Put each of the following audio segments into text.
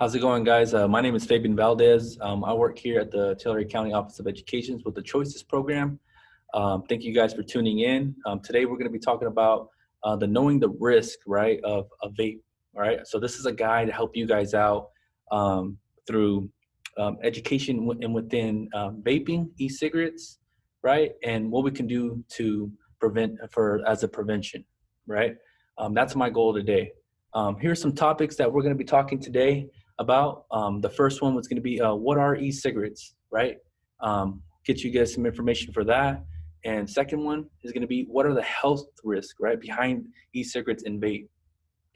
How's it going, guys? Uh, my name is Fabian Valdez. Um, I work here at the Tulare County Office of Education with the Choices Program. Um, thank you guys for tuning in. Um, today, we're going to be talking about uh, the knowing the risk, right, of a vape. All right. So this is a guide to help you guys out um, through um, education and within um, vaping, e-cigarettes, right, and what we can do to prevent for as a prevention, right. that's my goal today. here's some topics that we're going to be talking today about. Um, the first one was going to be uh, what are e-cigarettes, right? Um, get you guys some information for that. And second one is going to be what are the health risks, right, behind e-cigarettes and vape.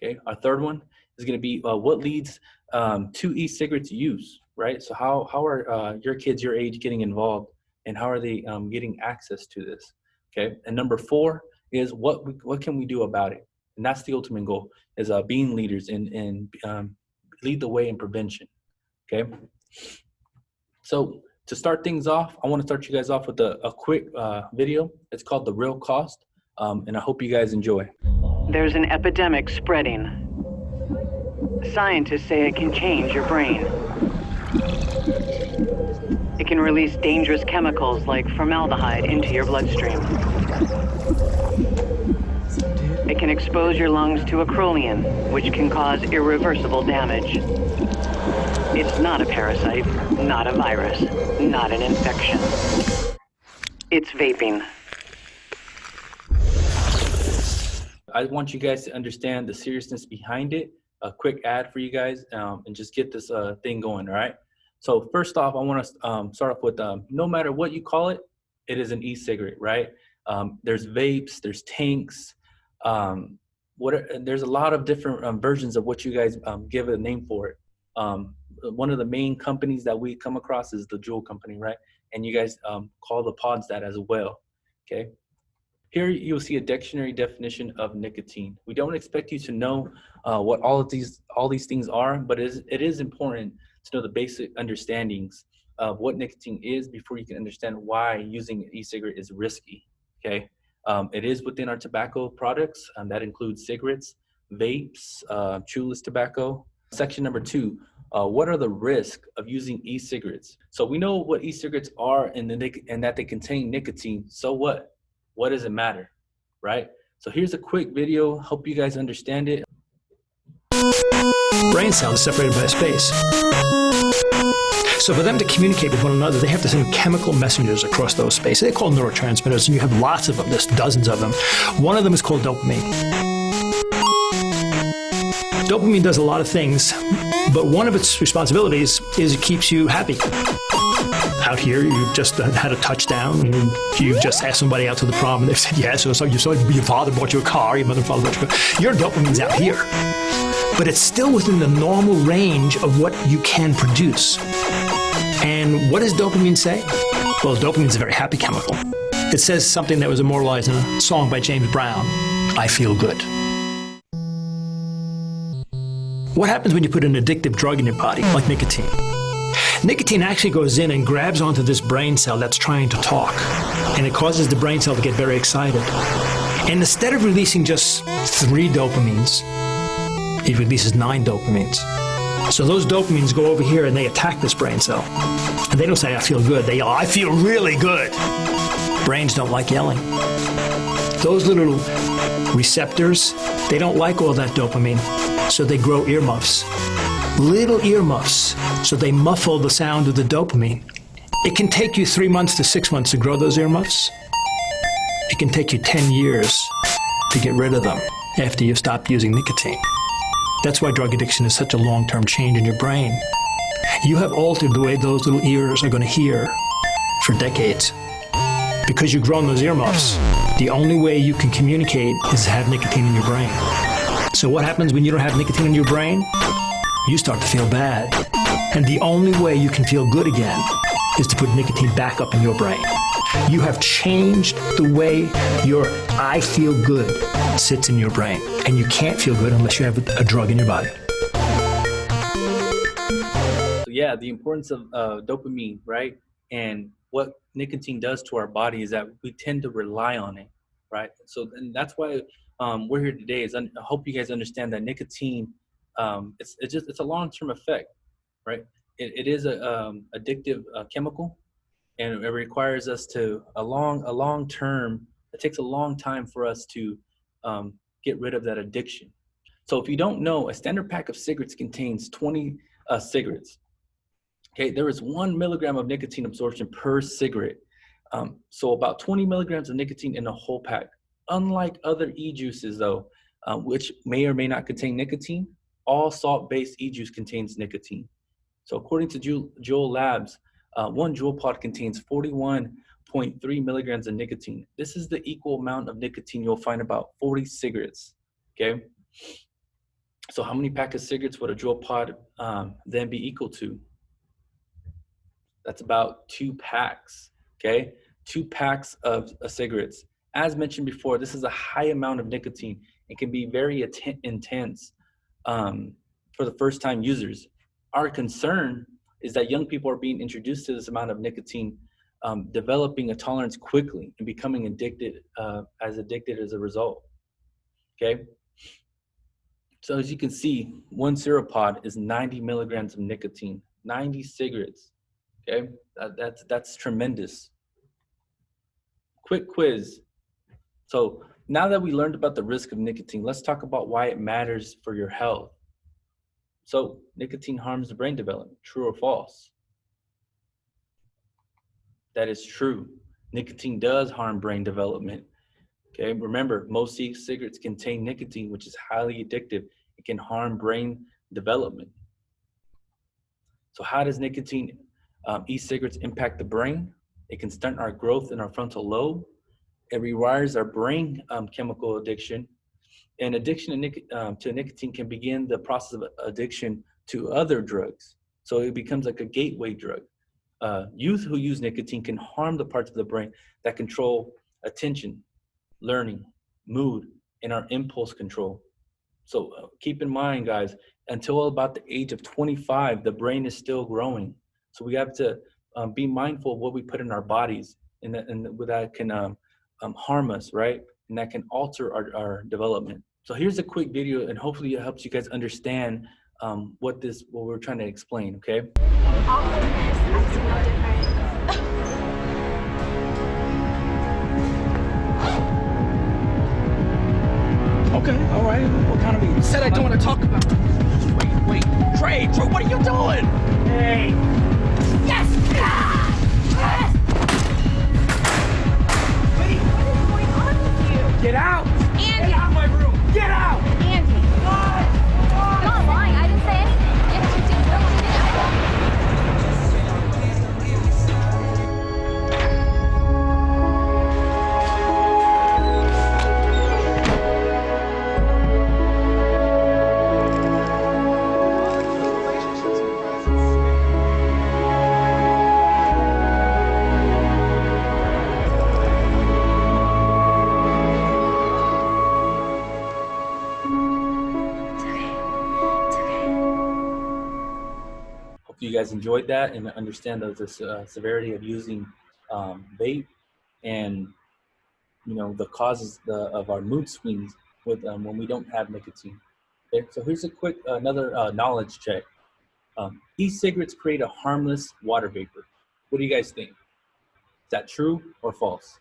Okay. Our third one is going to be uh, what leads um, to e-cigarettes use, right? So how how are uh, your kids your age getting involved, and how are they um, getting access to this? Okay. And number four is what what can we do about it? And that's the ultimate goal is uh, being leaders and and um, lead the way in prevention. Okay. So to start things off, I want to start you guys off with a, a quick uh, video. It's called The Real Cost, um, and I hope you guys enjoy. There's an epidemic spreading. Scientists say it can change your brain. It can release dangerous chemicals like formaldehyde into your bloodstream. It can expose your lungs to acrolein, which can cause irreversible damage. It's not a parasite, not a virus, not an infection. It's vaping. I want you guys to understand the seriousness behind it. A quick ad for you guys um, and just get this uh, thing going, all right? So first off, I want to um, start off with um, no matter what you call it, it is an e-cigarette, right? Um, there's vapes, there's tanks, um, what are, there's a lot of different um, versions of what you guys um, give a name for it. Um, one of the main companies that we come across is the Juul company, right? And you guys um, call the pods that as well, okay? Here you'll see a dictionary definition of nicotine. We don't expect you to know uh, what all of these all these things are, but it is, it is important to know the basic understandings of what nicotine is before you can understand why using e-cigarette is risky, okay? Um, it is within our tobacco products, and that includes cigarettes, vapes, uh, chewless tobacco. Section number two, uh, what are the risks of using e-cigarettes? So we know what e-cigarettes are and, the and that they contain nicotine. So what? What does it matter, right? So here's a quick video, hope you guys understand it. Brain cells separated by space. So for them to communicate with one another, they have to send chemical messengers across those spaces. They're called neurotransmitters, and you have lots of them. There's dozens of them. One of them is called dopamine. Dopamine does a lot of things, but one of its responsibilities is it keeps you happy. Out here, you've just had a touchdown, and you've just asked somebody out to the prom, and they've said yes, or so you your father bought you a car, your mother father bought you a car. Your dopamine's out here, but it's still within the normal range of what you can produce. And what does dopamine say? Well, dopamine is a very happy chemical. It says something that was immortalized in a song by James Brown I feel good. What happens when you put an addictive drug in your body, like nicotine? Nicotine actually goes in and grabs onto this brain cell that's trying to talk, and it causes the brain cell to get very excited. And instead of releasing just three dopamines, it releases nine dopamines. So those dopamines go over here and they attack this brain cell. And they don't say, I feel good. They yell, I feel really good. Brains don't like yelling. Those little receptors, they don't like all that dopamine. So they grow earmuffs. Little earmuffs. So they muffle the sound of the dopamine. It can take you three months to six months to grow those earmuffs. It can take you 10 years to get rid of them after you've stopped using nicotine. That's why drug addiction is such a long-term change in your brain. You have altered the way those little ears are going to hear for decades. Because you've grown those earmuffs, the only way you can communicate is to have nicotine in your brain. So what happens when you don't have nicotine in your brain? You start to feel bad. And the only way you can feel good again is to put nicotine back up in your brain. You have changed the way your I feel good sits in your brain. And you can't feel good unless you have a drug in your body. Yeah, the importance of uh, dopamine, right? And what nicotine does to our body is that we tend to rely on it, right? So and that's why um, we're here today. Is I hope you guys understand that nicotine um, it's it's just it's a long term effect, right? It, it is a um, addictive uh, chemical, and it requires us to a long a long term. It takes a long time for us to um, get rid of that addiction. So if you don't know, a standard pack of cigarettes contains 20 uh, cigarettes. Okay, there is one milligram of nicotine absorption per cigarette. Um, so about 20 milligrams of nicotine in a whole pack. Unlike other e-juices though, uh, which may or may not contain nicotine, all salt-based e-juice contains nicotine. So according to Juul Labs, uh, one Juul pod contains 41.3 milligrams of nicotine. This is the equal amount of nicotine you'll find about 40 cigarettes, okay? So how many pack of cigarettes would a Juul pod um, then be equal to? That's about two packs, okay? Two packs of, cigarettes. As mentioned before, this is a high amount of nicotine. It can be very intense um, for the first time users. Our concern is that young people are being introduced to this amount of nicotine, um, developing a tolerance quickly and becoming addicted, uh, as addicted as a result, okay? So as you can see, one Seropod is 90 milligrams of nicotine, 90 cigarettes, okay? That, that's, that's tremendous. Quick quiz. So now that we learned about the risk of nicotine, let's talk about why it matters for your health. So nicotine harms the brain development, true or false? That is true. Nicotine does harm brain development. Okay, remember, most e-cigarettes contain nicotine, which is highly addictive. It can harm brain development. So how does nicotine um, e-cigarettes impact the brain? It can stunt our growth in our frontal lobe. It rewires our brain um, chemical addiction and addiction to, um, to nicotine can begin the process of addiction to other drugs. So it becomes like a gateway drug. Uh, youth who use nicotine can harm the parts of the brain that control attention, learning, mood, and our impulse control. So uh, keep in mind, guys, until about the age of 25, the brain is still growing. So we have to um, be mindful of what we put in our bodies and that, and that can um, um, harm us, right? And that can alter our, our development. So here's a quick video and hopefully it helps you guys understand um, what this, what we're trying to explain, okay? Okay, all right. What kind of You said I don't want to talk about. Wait, wait, Trey, Trey, what are you doing? Hey. Get out! Guys enjoyed that and understand the, the uh, severity of using um, vape and you know the causes the, of our mood swings with um, when we don't have nicotine. Okay, so here's a quick uh, another uh, knowledge check. Um, e-cigarettes create a harmless water vapor. What do you guys think? Is that true or false?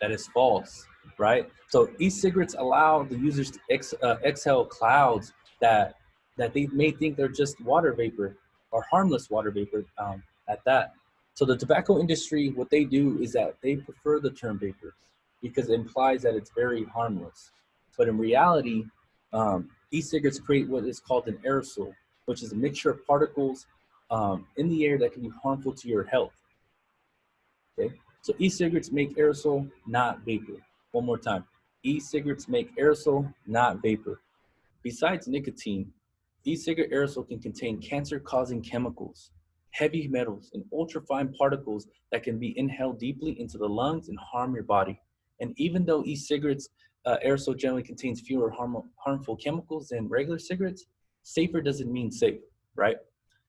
That is false, right? So e-cigarettes allow the users to ex, uh, exhale clouds that that they may think they're just water vapor or harmless water vapor um, at that. So the tobacco industry, what they do is that they prefer the term vapor because it implies that it's very harmless. But in reality, um, e-cigarettes create what is called an aerosol, which is a mixture of particles um, in the air that can be harmful to your health. Okay, so e-cigarettes make aerosol, not vapor. One more time, e-cigarettes make aerosol, not vapor. Besides nicotine, E-cigarette aerosol can contain cancer-causing chemicals, heavy metals, and ultrafine particles that can be inhaled deeply into the lungs and harm your body. And even though e-cigarettes uh, aerosol generally contains fewer harm harmful chemicals than regular cigarettes, safer doesn't mean safe, right?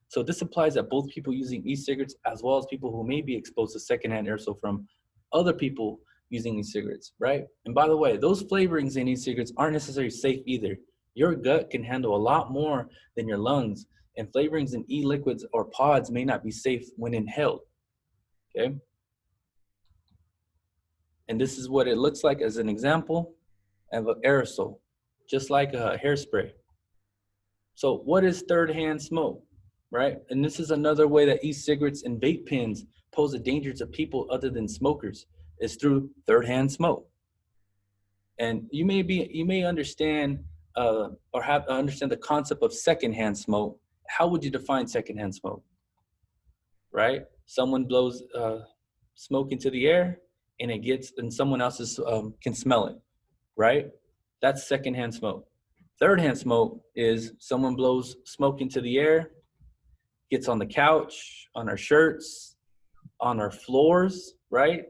So this applies that both people using e-cigarettes as well as people who may be exposed to secondhand aerosol from other people using e-cigarettes, right? And by the way, those flavorings in e-cigarettes aren't necessarily safe either. Your gut can handle a lot more than your lungs, and flavorings in e-liquids or pods may not be safe when inhaled, okay? And this is what it looks like as an example of an aerosol, just like a hairspray. So what is third hand smoke, right? And this is another way that e-cigarettes and vape pens pose a danger to people other than smokers is through third hand smoke. And you may be, you may understand uh, or have understand the concept of secondhand smoke. How would you define secondhand smoke? Right? Someone blows uh, smoke into the air and it gets, and someone else um, can smell it, right? That's secondhand smoke. Third hand smoke is someone blows smoke into the air, gets on the couch, on our shirts, on our floors, right?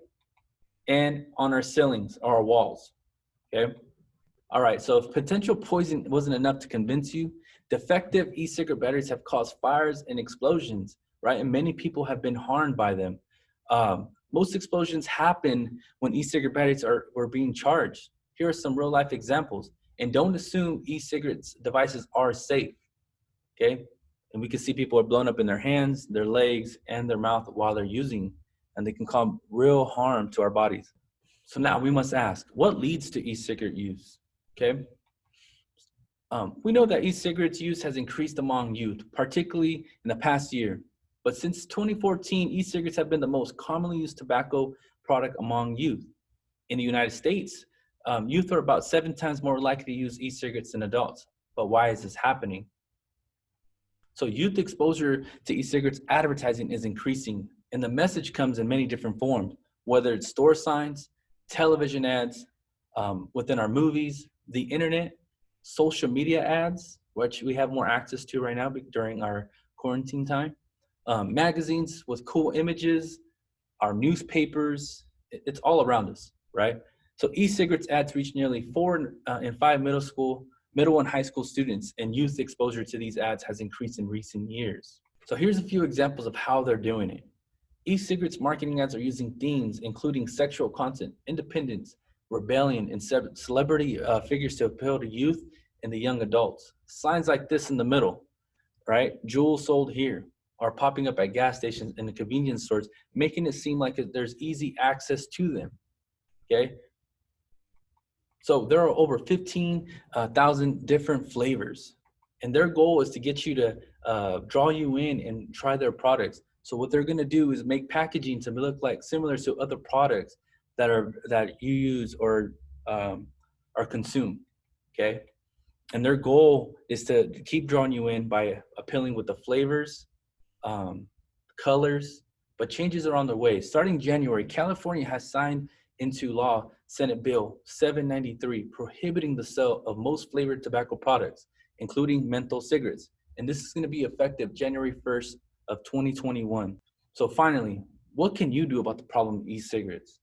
And on our ceilings or our walls, okay? All right, so if potential poison wasn't enough to convince you, defective e-cigarette batteries have caused fires and explosions, right? And many people have been harmed by them. Um, most explosions happen when e-cigarette batteries are, being charged. Here are some real life examples. And don't assume e-cigarettes devices are safe, okay? And we can see people are blown up in their hands, their legs, and their mouth while they're using, and they can cause real harm to our bodies. So now we must ask, what leads to e-cigarette use, okay? Um, we know that e-cigarettes use has increased among youth, particularly in the past year. But since 2014, e-cigarettes have been the most commonly used tobacco product among youth. In the United States, um, youth are about seven times more likely to use e-cigarettes than adults. But why is this happening? So youth exposure to e-cigarettes advertising is increasing and the message comes in many different forms, whether it's store signs, television ads, um, within our movies, the internet, social media ads, which we have more access to right now during our quarantine time, um, magazines with cool images, our newspapers, it's all around us, right? So e-cigarettes ads reach nearly four uh, in five middle school, middle and high school students and youth exposure to these ads has increased in recent years. So here's a few examples of how they're doing it. E-cigarettes marketing ads are using themes including sexual content, independence, rebellion, and celebrity uh, figures to appeal to youth and the young adults. Signs like this in the middle, right? Juuls sold here are popping up at gas stations and the convenience stores, making it seem like there's easy access to them, okay? So there are over 15,000 uh, different flavors and their goal is to get you to uh, draw you in and try their products. So what they're gonna do is make packaging to look like similar to other products that are that you use or um, are consumed, okay? And their goal is to keep drawing you in by appealing with the flavors, um, colors, but changes are on the way. Starting January, California has signed into law Senate Bill 793 prohibiting the sale of most flavored tobacco products, including menthol cigarettes. And this is going to be effective January 1st of 2021. So finally, what can you do about the problem of e-cigarettes?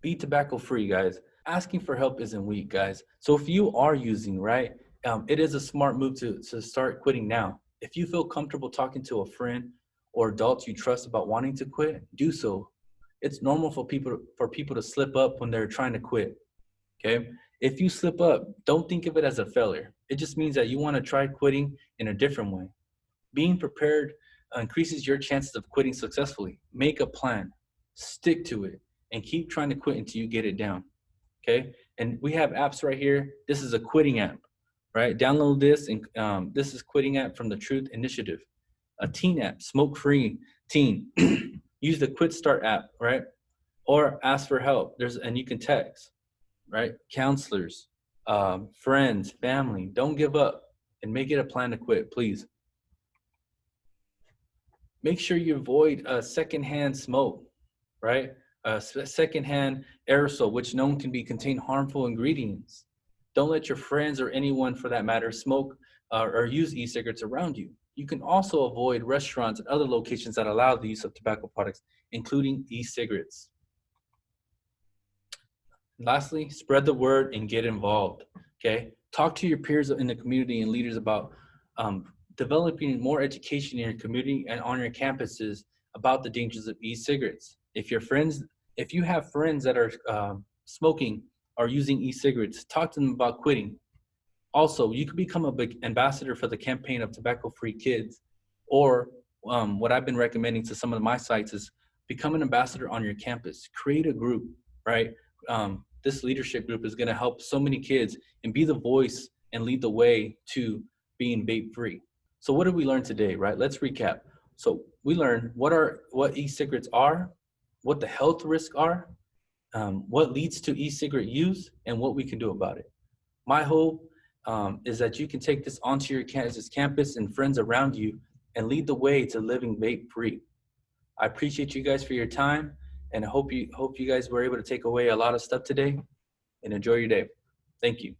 Be tobacco free, guys. Asking for help isn't weak, guys. So if you are using, right, um, it is a smart move to, to start quitting now. If you feel comfortable talking to a friend or adults you trust about wanting to quit, do so it's normal for people for people to slip up when they're trying to quit. Okay. If you slip up, don't think of it as a failure. It just means that you want to try quitting in a different way. Being prepared increases your chances of quitting successfully. Make a plan, stick to it, and keep trying to quit until you get it down. Okay. And we have apps right here. This is a quitting app, right? Download this, and um, this is quitting app from the Truth Initiative. A teen app, smoke free teen. use the Quit Start app, right? Or ask for help. There's and you can text, right? Counselors, um, friends, family. Don't give up and make it a plan to quit, please. Make sure you avoid uh, secondhand smoke, right? Uh, secondhand aerosol, which known can be contain harmful ingredients. Don't let your friends or anyone, for that matter, smoke uh, or use e-cigarettes around you. You can also avoid restaurants and other locations that allow the use of tobacco products, including e-cigarettes. Lastly, spread the word and get involved, okay? Talk to your peers in the community and leaders about um, developing more education in your community and on your campuses about the dangers of e-cigarettes. If your friends, if you have friends that are um, smoking or using e-cigarettes, talk to them about quitting. Also, you could become a big ambassador for the campaign of tobacco-free kids, or um, what I've been recommending to some of my sites is become an ambassador on your campus. Create a group, right? Um, this leadership group is going to help so many kids and be the voice and lead the way to being vape-free. So what did we learn today, right? Let's recap. So we learned what are what e-cigarettes are, what the health risks are, um, what leads to e-cigarette use, and what we can do about it. My hope um, is that you can take this onto your Kansas campus and friends around you and lead the way to living vape-free. I appreciate you guys for your time, and I hope you hope you guys were able to take away a lot of stuff today. And enjoy your day. Thank you.